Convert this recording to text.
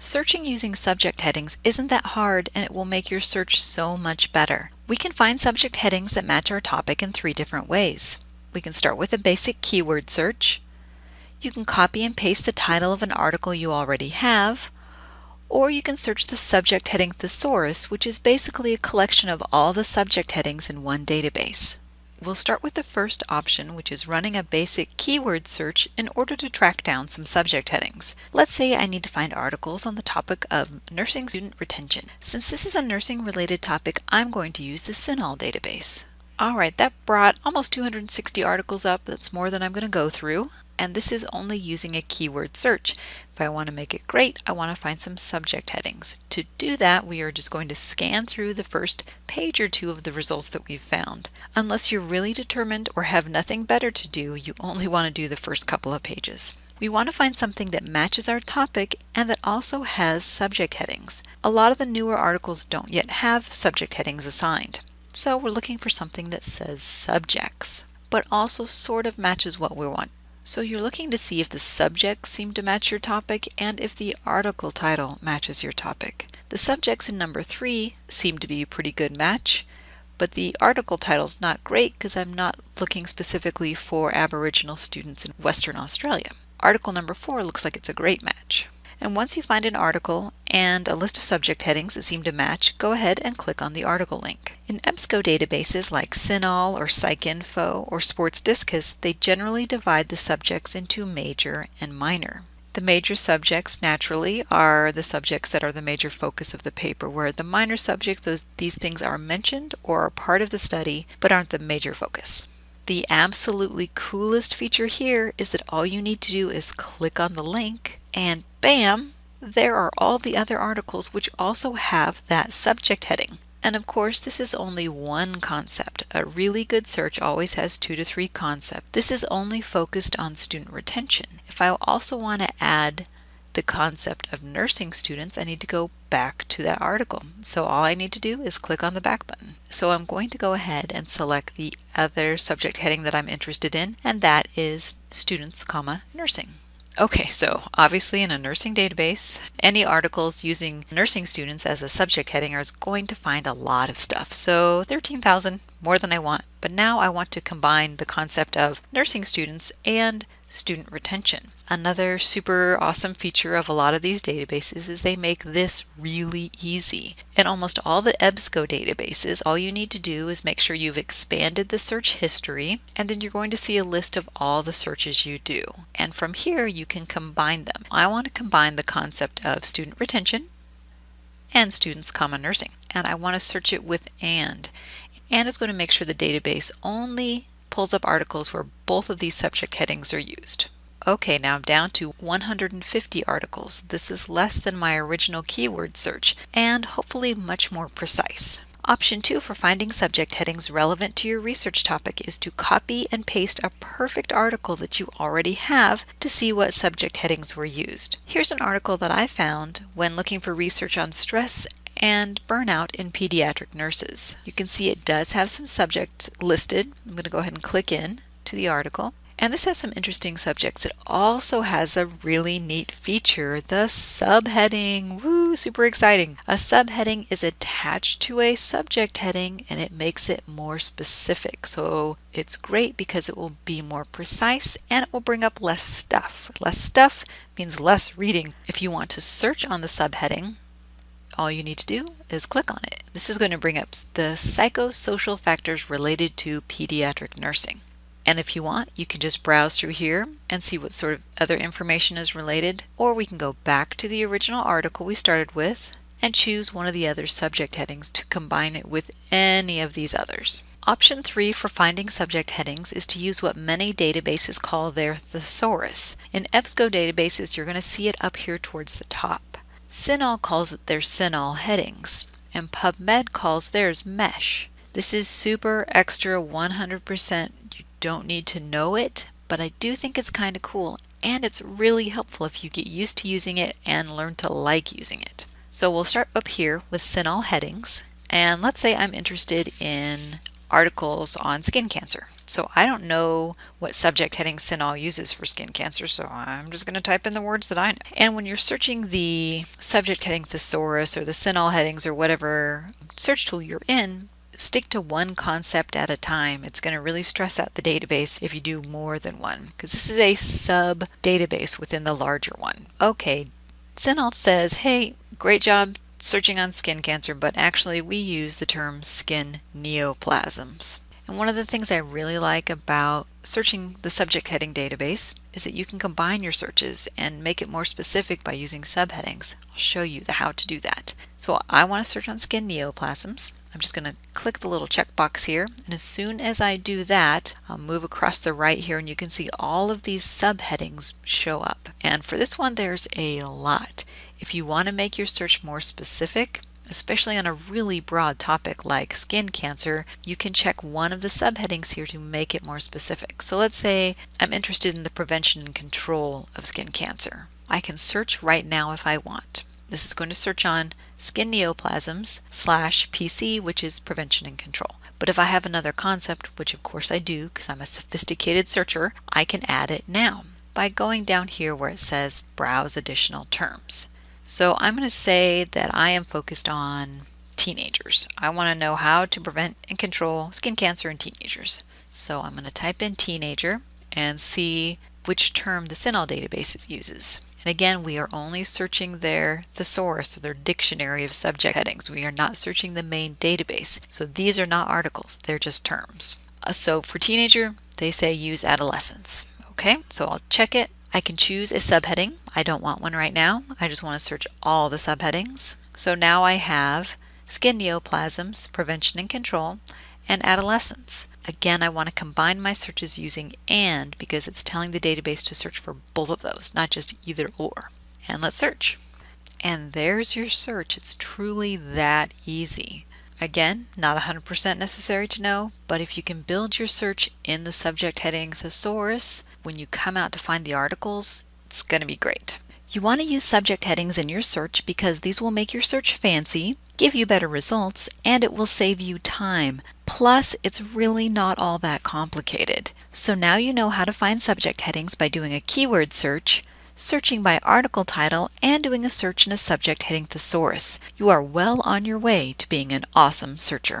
Searching using subject headings isn't that hard and it will make your search so much better. We can find subject headings that match our topic in three different ways. We can start with a basic keyword search. You can copy and paste the title of an article you already have, or you can search the subject heading thesaurus, which is basically a collection of all the subject headings in one database. We'll start with the first option, which is running a basic keyword search in order to track down some subject headings. Let's say I need to find articles on the topic of nursing student retention. Since this is a nursing related topic, I'm going to use the CINAHL database. Alright, that brought almost 260 articles up. That's more than I'm going to go through and this is only using a keyword search. If I want to make it great, I want to find some subject headings. To do that, we are just going to scan through the first page or two of the results that we've found. Unless you're really determined or have nothing better to do, you only want to do the first couple of pages. We want to find something that matches our topic and that also has subject headings. A lot of the newer articles don't yet have subject headings assigned. So we're looking for something that says subjects, but also sort of matches what we want so you're looking to see if the subjects seem to match your topic and if the article title matches your topic. The subjects in number three seem to be a pretty good match, but the article title's not great because I'm not looking specifically for Aboriginal students in Western Australia. Article number four looks like it's a great match. And once you find an article and a list of subject headings that seem to match, go ahead and click on the article link. In EBSCO databases like CINAHL or PsycInfo or SportsDiscus, they generally divide the subjects into major and minor. The major subjects, naturally, are the subjects that are the major focus of the paper, where the minor subjects, those, these things are mentioned or are part of the study, but aren't the major focus. The absolutely coolest feature here is that all you need to do is click on the link and bam, there are all the other articles which also have that subject heading. And of course, this is only one concept. A really good search always has two to three concepts. This is only focused on student retention. If I also want to add the concept of nursing students, I need to go back to that article. So all I need to do is click on the back button. So I'm going to go ahead and select the other subject heading that I'm interested in, and that is students, comma, nursing. Okay, so obviously in a nursing database, any articles using nursing students as a subject heading are going to find a lot of stuff. So 13,000, more than I want. But now I want to combine the concept of nursing students and student retention. Another super awesome feature of a lot of these databases is they make this really easy. In almost all the EBSCO databases, all you need to do is make sure you've expanded the search history, and then you're going to see a list of all the searches you do. And from here, you can combine them. I want to combine the concept of student retention and students comma nursing, and I want to search it with AND. And is going to make sure the database only pulls up articles where both of these subject headings are used. Okay, now I'm down to 150 articles. This is less than my original keyword search and hopefully much more precise. Option 2 for finding subject headings relevant to your research topic is to copy and paste a perfect article that you already have to see what subject headings were used. Here's an article that I found when looking for research on stress and burnout in pediatric nurses. You can see it does have some subject listed. I'm going to go ahead and click in to the article. And this has some interesting subjects. It also has a really neat feature, the subheading. Woo, super exciting. A subheading is attached to a subject heading and it makes it more specific. So it's great because it will be more precise and it will bring up less stuff. Less stuff means less reading. If you want to search on the subheading, all you need to do is click on it. This is going to bring up the psychosocial factors related to pediatric nursing. And if you want, you can just browse through here and see what sort of other information is related, or we can go back to the original article we started with and choose one of the other subject headings to combine it with any of these others. Option 3 for finding subject headings is to use what many databases call their thesaurus. In EBSCO databases, you're going to see it up here towards the top. CINAHL calls it their CINAHL headings, and PubMed calls theirs MESH. This is super extra 100%. Don't need to know it, but I do think it's kind of cool, and it's really helpful if you get used to using it and learn to like using it. So we'll start up here with CINAHL headings, and let's say I'm interested in articles on skin cancer. So I don't know what subject heading CINAHL uses for skin cancer, so I'm just going to type in the words that I know. And when you're searching the subject heading thesaurus or the CINAHL headings or whatever search tool you're in, stick to one concept at a time. It's going to really stress out the database if you do more than one, because this is a sub database within the larger one. Okay, CINAHL says, hey, great job searching on skin cancer, but actually we use the term skin neoplasms. And one of the things I really like about searching the subject heading database is that you can combine your searches and make it more specific by using subheadings. I'll show you the how to do that. So I want to search on skin neoplasms. I'm just going to click the little checkbox here and as soon as I do that I'll move across the right here and you can see all of these subheadings show up and for this one there's a lot. If you want to make your search more specific especially on a really broad topic like skin cancer, you can check one of the subheadings here to make it more specific. So let's say I'm interested in the prevention and control of skin cancer. I can search right now if I want. This is going to search on skin neoplasms slash PC, which is prevention and control. But if I have another concept, which of course I do because I'm a sophisticated searcher, I can add it now by going down here where it says browse additional terms. So I'm going to say that I am focused on teenagers. I want to know how to prevent and control skin cancer in teenagers. So I'm going to type in teenager and see which term the CINAHL database uses. And again, we are only searching their thesaurus, or their dictionary of subject headings. We are not searching the main database. So these are not articles, they're just terms. Uh, so for teenager, they say use adolescence. Okay, so I'll check it I can choose a subheading. I don't want one right now. I just want to search all the subheadings. So now I have skin neoplasms, prevention and control, and adolescence. Again, I want to combine my searches using AND because it's telling the database to search for both of those, not just either or. And let's search. And there's your search. It's truly that easy. Again, not 100% necessary to know, but if you can build your search in the subject heading thesaurus, when you come out to find the articles, it's going to be great. You want to use subject headings in your search because these will make your search fancy, give you better results, and it will save you time. Plus, it's really not all that complicated. So now you know how to find subject headings by doing a keyword search, searching by article title, and doing a search in a subject heading thesaurus. You are well on your way to being an awesome searcher.